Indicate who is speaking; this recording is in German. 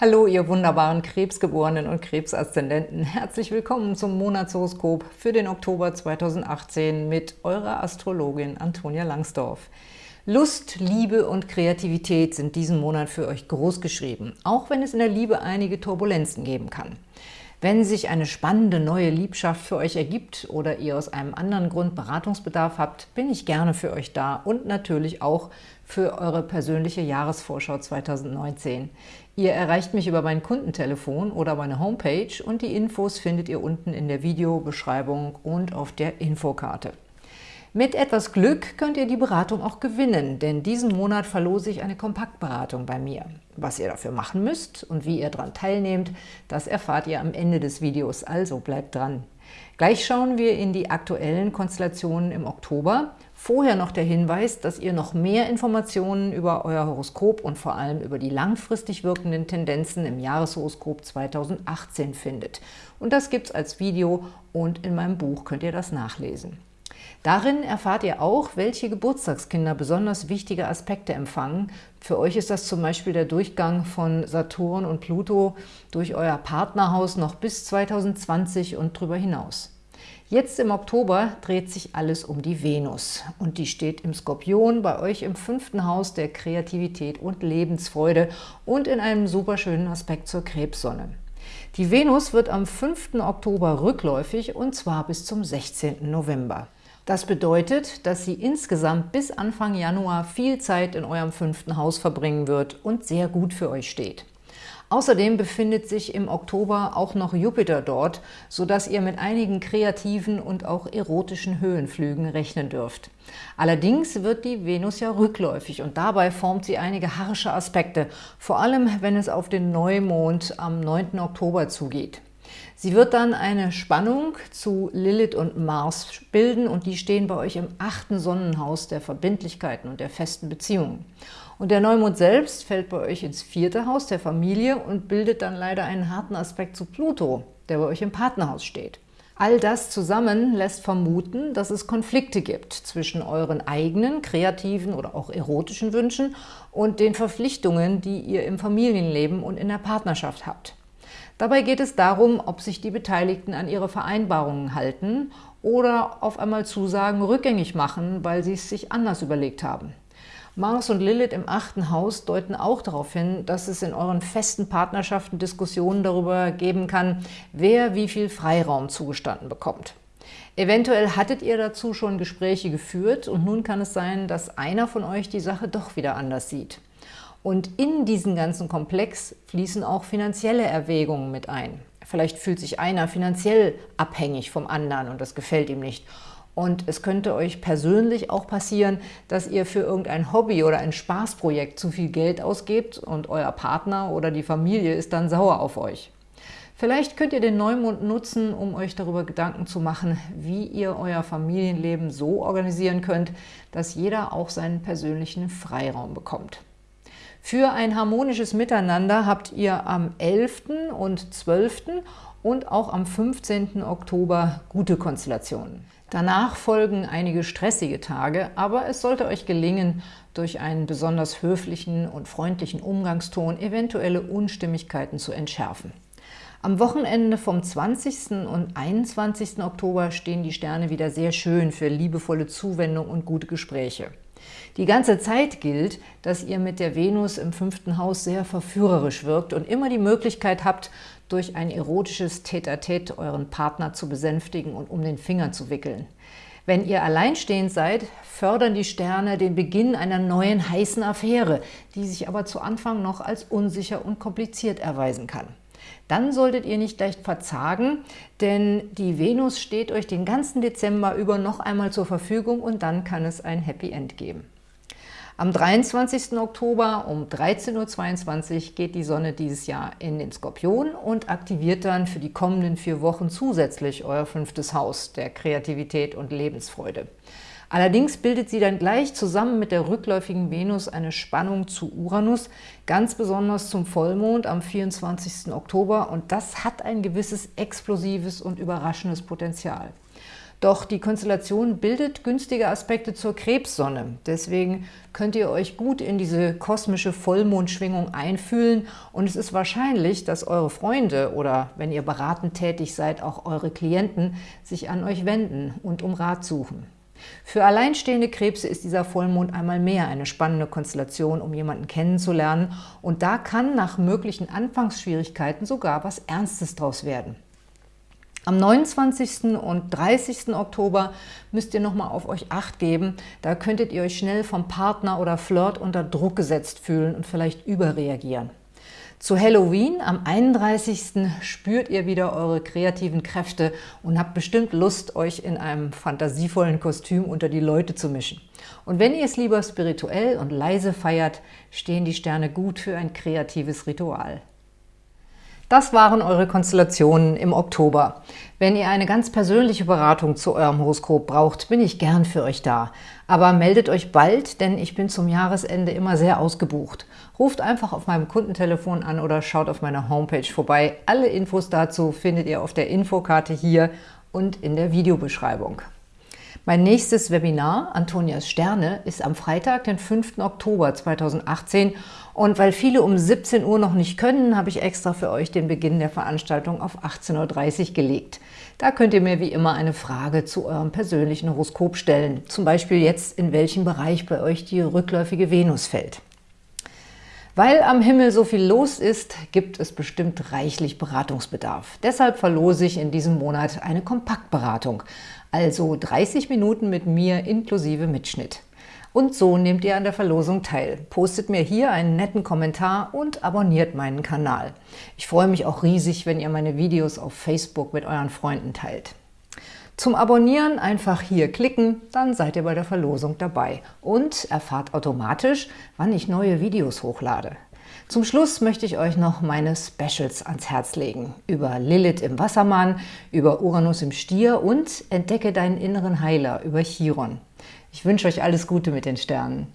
Speaker 1: Hallo, ihr wunderbaren Krebsgeborenen und Krebsaszendenten. Herzlich willkommen zum Monatshoroskop für den Oktober 2018 mit eurer Astrologin Antonia Langsdorf. Lust, Liebe und Kreativität sind diesen Monat für euch groß geschrieben, auch wenn es in der Liebe einige Turbulenzen geben kann. Wenn sich eine spannende neue Liebschaft für euch ergibt oder ihr aus einem anderen Grund Beratungsbedarf habt, bin ich gerne für euch da und natürlich auch für eure persönliche Jahresvorschau 2019. Ihr erreicht mich über mein Kundentelefon oder meine Homepage und die Infos findet ihr unten in der Videobeschreibung und auf der Infokarte. Mit etwas Glück könnt ihr die Beratung auch gewinnen, denn diesen Monat verlose ich eine Kompaktberatung bei mir. Was ihr dafür machen müsst und wie ihr daran teilnehmt, das erfahrt ihr am Ende des Videos, also bleibt dran. Gleich schauen wir in die aktuellen Konstellationen im Oktober. Vorher noch der Hinweis, dass ihr noch mehr Informationen über euer Horoskop und vor allem über die langfristig wirkenden Tendenzen im Jahreshoroskop 2018 findet. Und das gibt es als Video und in meinem Buch könnt ihr das nachlesen. Darin erfahrt ihr auch, welche Geburtstagskinder besonders wichtige Aspekte empfangen. Für euch ist das zum Beispiel der Durchgang von Saturn und Pluto durch euer Partnerhaus noch bis 2020 und darüber hinaus. Jetzt im Oktober dreht sich alles um die Venus und die steht im Skorpion bei euch im fünften Haus der Kreativität und Lebensfreude und in einem superschönen Aspekt zur Krebssonne. Die Venus wird am 5. Oktober rückläufig und zwar bis zum 16. November. Das bedeutet, dass sie insgesamt bis Anfang Januar viel Zeit in eurem fünften Haus verbringen wird und sehr gut für euch steht. Außerdem befindet sich im Oktober auch noch Jupiter dort, sodass ihr mit einigen kreativen und auch erotischen Höhenflügen rechnen dürft. Allerdings wird die Venus ja rückläufig und dabei formt sie einige harsche Aspekte, vor allem wenn es auf den Neumond am 9. Oktober zugeht. Sie wird dann eine Spannung zu Lilith und Mars bilden und die stehen bei euch im achten Sonnenhaus der Verbindlichkeiten und der festen Beziehungen. Und der Neumond selbst fällt bei euch ins vierte Haus der Familie und bildet dann leider einen harten Aspekt zu Pluto, der bei euch im Partnerhaus steht. All das zusammen lässt vermuten, dass es Konflikte gibt zwischen euren eigenen kreativen oder auch erotischen Wünschen und den Verpflichtungen, die ihr im Familienleben und in der Partnerschaft habt. Dabei geht es darum, ob sich die Beteiligten an ihre Vereinbarungen halten oder auf einmal Zusagen rückgängig machen, weil sie es sich anders überlegt haben. Mars und Lilith im achten Haus deuten auch darauf hin, dass es in euren festen Partnerschaften Diskussionen darüber geben kann, wer wie viel Freiraum zugestanden bekommt. Eventuell hattet ihr dazu schon Gespräche geführt und nun kann es sein, dass einer von euch die Sache doch wieder anders sieht. Und in diesen ganzen Komplex fließen auch finanzielle Erwägungen mit ein. Vielleicht fühlt sich einer finanziell abhängig vom anderen und das gefällt ihm nicht. Und es könnte euch persönlich auch passieren, dass ihr für irgendein Hobby oder ein Spaßprojekt zu viel Geld ausgebt und euer Partner oder die Familie ist dann sauer auf euch. Vielleicht könnt ihr den Neumond nutzen, um euch darüber Gedanken zu machen, wie ihr euer Familienleben so organisieren könnt, dass jeder auch seinen persönlichen Freiraum bekommt. Für ein harmonisches Miteinander habt ihr am 11. und 12. und auch am 15. Oktober gute Konstellationen. Danach folgen einige stressige Tage, aber es sollte euch gelingen, durch einen besonders höflichen und freundlichen Umgangston eventuelle Unstimmigkeiten zu entschärfen. Am Wochenende vom 20. und 21. Oktober stehen die Sterne wieder sehr schön für liebevolle Zuwendung und gute Gespräche. Die ganze Zeit gilt, dass ihr mit der Venus im fünften Haus sehr verführerisch wirkt und immer die Möglichkeit habt, durch ein erotisches Tête-à-Tête -tête euren Partner zu besänftigen und um den Finger zu wickeln. Wenn ihr alleinstehend seid, fördern die Sterne den Beginn einer neuen heißen Affäre, die sich aber zu Anfang noch als unsicher und kompliziert erweisen kann. Dann solltet ihr nicht leicht verzagen, denn die Venus steht euch den ganzen Dezember über noch einmal zur Verfügung und dann kann es ein Happy End geben. Am 23. Oktober um 13.22 Uhr geht die Sonne dieses Jahr in den Skorpion und aktiviert dann für die kommenden vier Wochen zusätzlich euer fünftes Haus der Kreativität und Lebensfreude. Allerdings bildet sie dann gleich zusammen mit der rückläufigen Venus eine Spannung zu Uranus, ganz besonders zum Vollmond am 24. Oktober und das hat ein gewisses explosives und überraschendes Potenzial. Doch die Konstellation bildet günstige Aspekte zur Krebssonne. Deswegen könnt ihr euch gut in diese kosmische Vollmondschwingung einfühlen und es ist wahrscheinlich, dass eure Freunde oder, wenn ihr beratend tätig seid, auch eure Klienten sich an euch wenden und um Rat suchen. Für alleinstehende Krebse ist dieser Vollmond einmal mehr eine spannende Konstellation, um jemanden kennenzulernen und da kann nach möglichen Anfangsschwierigkeiten sogar was Ernstes draus werden. Am 29. und 30. Oktober müsst ihr nochmal auf euch Acht geben. Da könntet ihr euch schnell vom Partner oder Flirt unter Druck gesetzt fühlen und vielleicht überreagieren. Zu Halloween am 31. spürt ihr wieder eure kreativen Kräfte und habt bestimmt Lust, euch in einem fantasievollen Kostüm unter die Leute zu mischen. Und wenn ihr es lieber spirituell und leise feiert, stehen die Sterne gut für ein kreatives Ritual. Das waren eure Konstellationen im Oktober. Wenn ihr eine ganz persönliche Beratung zu eurem Horoskop braucht, bin ich gern für euch da. Aber meldet euch bald, denn ich bin zum Jahresende immer sehr ausgebucht. Ruft einfach auf meinem Kundentelefon an oder schaut auf meiner Homepage vorbei. Alle Infos dazu findet ihr auf der Infokarte hier und in der Videobeschreibung. Mein nächstes Webinar, Antonias Sterne, ist am Freitag, den 5. Oktober 2018 und weil viele um 17 Uhr noch nicht können, habe ich extra für euch den Beginn der Veranstaltung auf 18.30 Uhr gelegt. Da könnt ihr mir wie immer eine Frage zu eurem persönlichen Horoskop stellen, zum Beispiel jetzt, in welchem Bereich bei euch die rückläufige Venus fällt. Weil am Himmel so viel los ist, gibt es bestimmt reichlich Beratungsbedarf. Deshalb verlose ich in diesem Monat eine Kompaktberatung, also 30 Minuten mit mir inklusive Mitschnitt. Und so nehmt ihr an der Verlosung teil. Postet mir hier einen netten Kommentar und abonniert meinen Kanal. Ich freue mich auch riesig, wenn ihr meine Videos auf Facebook mit euren Freunden teilt. Zum Abonnieren einfach hier klicken, dann seid ihr bei der Verlosung dabei und erfahrt automatisch, wann ich neue Videos hochlade. Zum Schluss möchte ich euch noch meine Specials ans Herz legen. Über Lilith im Wassermann, über Uranus im Stier und Entdecke deinen inneren Heiler über Chiron. Ich wünsche euch alles Gute mit den Sternen.